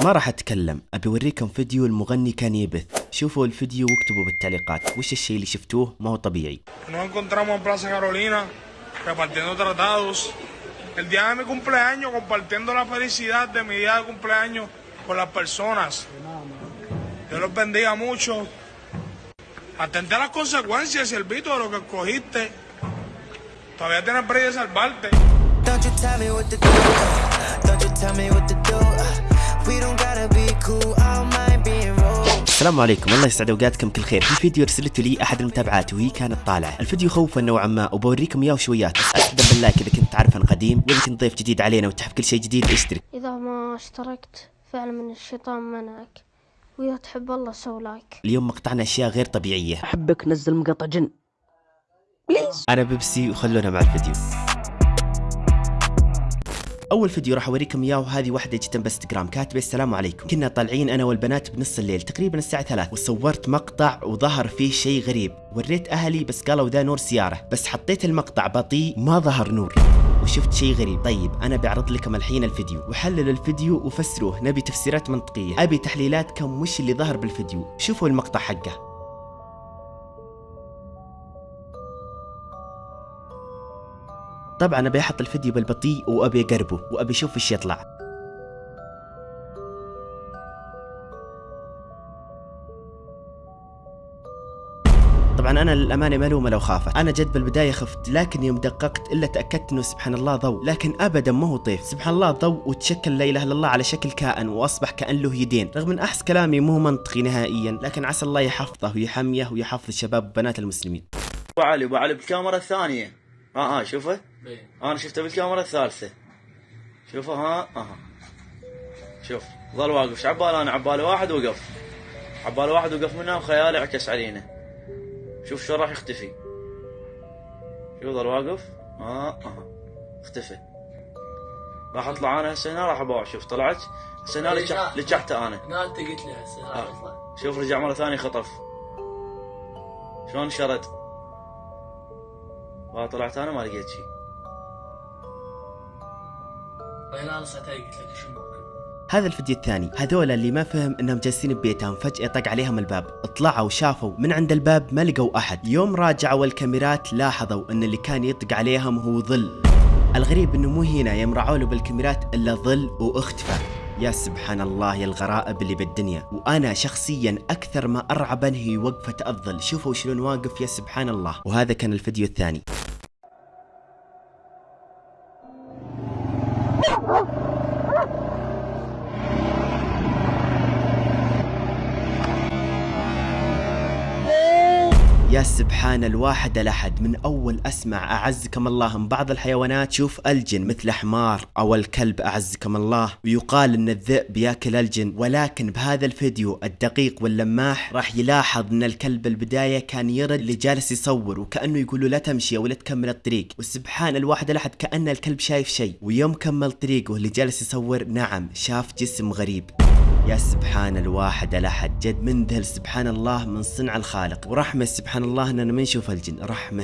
ما راح اتكلم ابي اوريكم فيديو المغني كان يبث شوفوا الفيديو واكتبوا بالتعليقات وش الشيء اللي شفتوه ما هو طبيعي Nos encontramos en Plaza Carolina repartiendo tratados. El día de mi cumpleaños, compartiendo la felicidad de mi día de cumpleaños con las personas. Dios los bendiga mucho. Atente a las consecuencias, Siervito, de lo que escogiste. Todavía tienes break de salvarte. Don't you tell me what to do. Don't you tell me what to do. السلام عليكم. الله يسعد أوقاتكم كل خير في فيديو ارسلته لي أحد المتابعات وهي كانت طالعة. الفيديو خوفا نوعا ما وبوريكم إياه شويات. بس اقسم بالله إذا كنت تعرف عن قديم وإذا كنت ضيف جديد علينا وتحب كل شيء جديد اشترك. إذا ما اشتركت فعلا من الشيطان منعك. وإذا تحب الله سو like. اليوم مقطعنا أشياء غير طبيعية. أحبك نزل مقطع جن. please أنا بيبسي وخلونا مع الفيديو. أول فيديو راح أوريكم إياه وهذه واحدة جدا بانستغرام كاتبة. السلام عليكم. كنا طالعين أنا والبنات بنص الليل تقريبا الساعة 3 وصورت مقطع وظهر فيه شيء غريب. وريت أهلي بس قالوا ذا نور سيارة بس حطيت المقطع بطيء ما ظهر نور. وشفت شيء غريب. طيب أنا بعرض لكم الحين الفيديو. وحللوا الفيديو وفسروه نبي تفسيرات منطقية. أبي تحليلاتكم وش اللي ظهر بالفيديو. شوفوا المقطع حقه. طبعا أبي أحط الفيديو بالبطيء وأبي أقربه وأبي أشوف إيش يطلع. طبعا أنا للأمانة ملومه لو خافت أنا جد بالبداية خفت لكن يوم دققت إلا تأكدت إنه سبحان الله ضوء. لكن ابدا ما هو طيف سبحان الله ضوء وتشكل لا إله إلا الله على شكل كائن وأصبح كأن له يدين. رغم إن أحس كلامي مو منطقي نهائيا لكن عسى الله يحفظه ويحميه ويحفظ الشباب وبنات المسلمين. ابو علي ابو علي بالكاميرا الثانية. آه آه شوفه. أنا شفته بالكاميرا الثالثة. شوفه ها آه. شوف ظل واقف. إيش عباله أنا؟ عبالي واحد وقف. عبالي واحد وقف منها وخيالي عكس علينا. شوف شلون راح يختفي. شوف ظل واقف. آه آه. اختفى. راح أطلع أنا هسه هنا راح ابوع شوف طلعت. هسه هنا لجح- لجحته أنا. أنت قلت لي هسه آه. شوف رجع مرة ثانية خطف. شلون شرد؟ ما طلعت أنا ما لقيت شيء. وين أنا ساعتها قلت لك شو ممكن هذا الفيديو الثاني. هذول اللي ما فهم إنهم جالسين ببيتهم فجأة طق عليهم الباب. طلعوا شافوا من عند الباب ما لقوا أحد. يوم راجعوا الكاميرات لاحظوا إن اللي كان يطق عليهم هو ظل. الغريب إنه مو هنا يوم راعوا له بالكاميرات إلا ظل وإختفى. يا سبحان الله يا الغرائب اللي بالدنيا. وأنا شخصيا أكثر ما ارعبني هي وقفة الظل شوفوا شلون واقف يا سبحان الله وهذا كان الفيديو الثاني. يا سبحان الواحد الأحد من أول أسمع أعزكم الله من بعض الحيوانات شوف الجن مثل حمار أو الكلب أعزكم الله. ويقال أن الذئب يأكل الجن ولكن بهذا الفيديو الدقيق واللماح راح يلاحظ أن الكلب بالبداية كان يرد اللي جالس يصور وكأنه يقول له لا تمشي أو لا تكمل الطريق. وسبحان الواحد الأحد كأن الكلب شايف شيء. ويوم كمل طريقه اللي جالس يصور نعم شاف جسم غريب. يا سبحان الواحد الأحد جد منذهل سبحان الله من صنع الخالق. ورحمة سبحان الله أننا ما نشوف الجن. رحمة.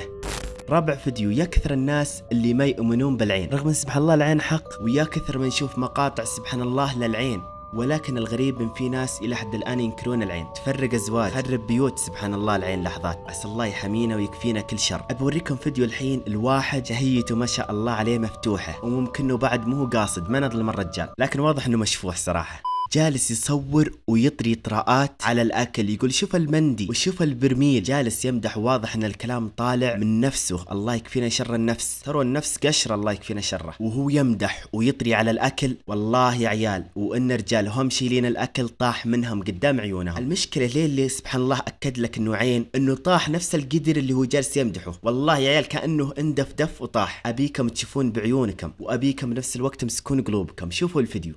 رابع فيديو يا كثر الناس اللي ما يؤمنون بالعين. رغم إن سبحان الله العين حق ويا كثر ما نشوف مقاطع سبحان الله للعين. ولكن الغريب إن في ناس إلى حد الآن ينكرون العين. تفرق أزواج. تخرب بيوت سبحان الله العين لحظات. عسى الله يحمينا ويكفينا كل شر. أبي أوريكم فيديو الحين الواحد شهيته ما شاء الله عليه مفتوحة. وممكن بعد مو قاصد ما نظلم الرجال. لكن واضح إنه مشفوح صراحة. جالس يصور ويطري طراءات على الأكل يقول شوف المندي وشوف البرميل. جالس يمدح واضح إن الكلام طالع من نفسه. الله يكفينا شر النفس. ترى النفس قشرة الله يكفينا شره. وهو يمدح ويطري على الأكل والله يا عيال وإن رجال هم شايلين الأكل طاح منهم قدام عيونهم. المشكلة ليه اللي سبحان الله أكد لك انه عين إنه طاح نفس القدر اللي هو جالس يمدحه. والله يا عيال كأنه اندف دف وطاح. أبيكم تشوفون بعيونكم وأبيكم بنفس الوقت تمسكون قلوبكم. شوفوا الفيديو.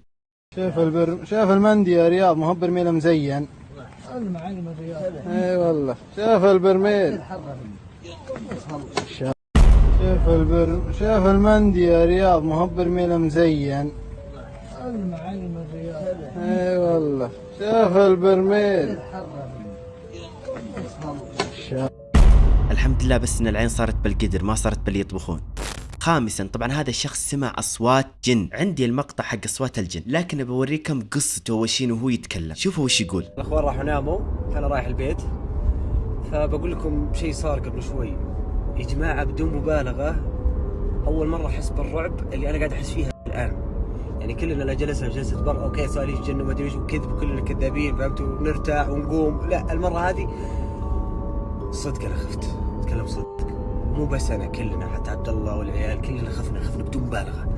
شايف البر شايف المندي يا رياض ما هو برميل مزين. المعلم الرياض أي والله. شايف البرميل. شايف البر شايف المندي يا رياض ما هو برميل مزين. المعلم الرياض أي والله. شايف البرميل. الحمد لله بس إن العين صارت بالقدر ما صارت باللي يطبخون خامسا طبعا هذا الشخص سمع أصوات جن. عندي المقطع حق أصوات الجن. لكن بوريكم قصته وشين وهو يتكلم. شوفوا وش يقول. الأخوان راحوا ناموا. فانا رايح البيت. فبقول لكم شيء صار قبل شوي. يا جماعة بدون مبالغة أول مرة أحس بالرعب اللي أنا قاعد أحس فيها الآن. يعني كلنا لو جلسنا جلسة بر أوكي صار جن وما أدري إيش وكذب كلنا كذابين فهمتوا ونرتاح ونقوم. لا المرة هذه صدق أنا خفت. أتكلم صدق. مو بس أنا كلنا حتى عبد الله والعيال كلنا خفنا خفنا بدون مبالغة.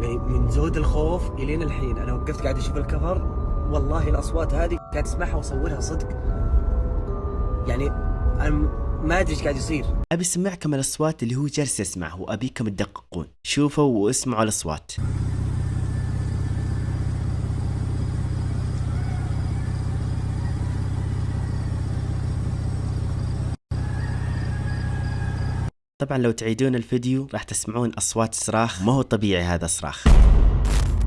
يعني من زود الخوف إلين الحين. أنا وقفت قاعد أشوف الكفر. والله الأصوات هذه قاعد أسمعها وأصورها صدق. يعني أنا ما أدري إيش قاعد يصير. أبي أسمعكم الأصوات اللي هو جالس يسمعه وأبيكم تدققون. شوفوا واسمعوا الأصوات. طبعا لو تعيدون الفيديو راح تسمعون أصوات صراخ. ما هو طبيعي هذا صراخ.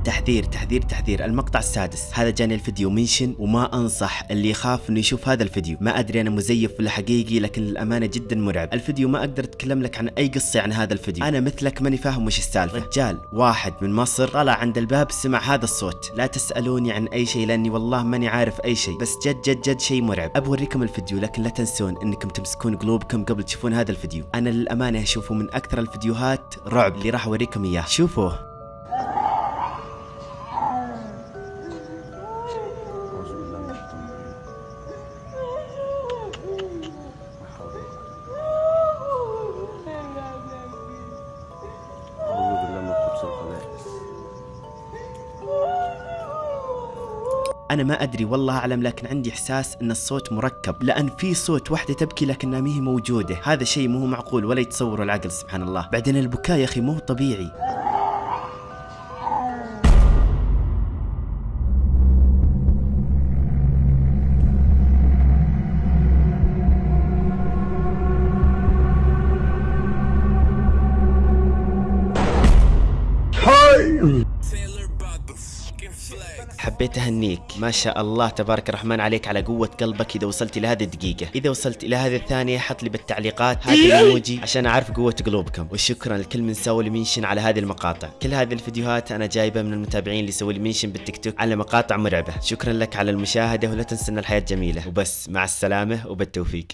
تحذير تحذير تحذير. المقطع السادس. هذا جاني الفيديو منشن وما أنصح اللي يخاف إنه يشوف هذا الفيديو. ما أدري أنا مزيف ولا حقيقي لكن للأمانة جدا مرعب. الفيديو ما أقدر أتكلم لك عن أي قصة عن هذا الفيديو. أنا مثلك ماني فاهم وش السالفة. رجال واحد من مصر طلع عند الباب سمع هذا الصوت. لا تسألوني عن أي شيء لأني والله ماني عارف أي شيء. بس جد جد جد شيء مرعب. أبوريكم الفيديو لكن لا تنسون إنكم تمسكون قلوبكم قبل تشوفون هذا الفيديو. أنا للأمانة أشوفه من أكثر الفيديوهات رعب اللي راح أوريكم إياه. شوفوه. أنا ما أدري والله أعلم لكن عندي إحساس إن الصوت مركب لأن في صوت واحدة تبكي لكنها ما هي موجودة. هذا شيء مو معقول ولا يتصوره العقل سبحان الله. بعدين البكاء يا أخي مو طبيعي. حبيت أهنيك. ما شاء الله تبارك الرحمن عليك على قوة قلبك إذا وصلت إلى هذه الدقيقة. إذا وصلت إلى هذه الثانية حط لي بالتعليقات هذا الإيموجي عشان أعرف قوة قلوبكم. وشكرا لكل من سوى لي mention على هذه المقاطع. كل هذه الفيديوهات أنا جايبة من المتابعين اللي سووا لي mention بالتيك توك على مقاطع مرعبة. شكرا لك على المشاهدة ولا تنسى ان الحياة جميلة وبس مع السلامة وبالتوفيق.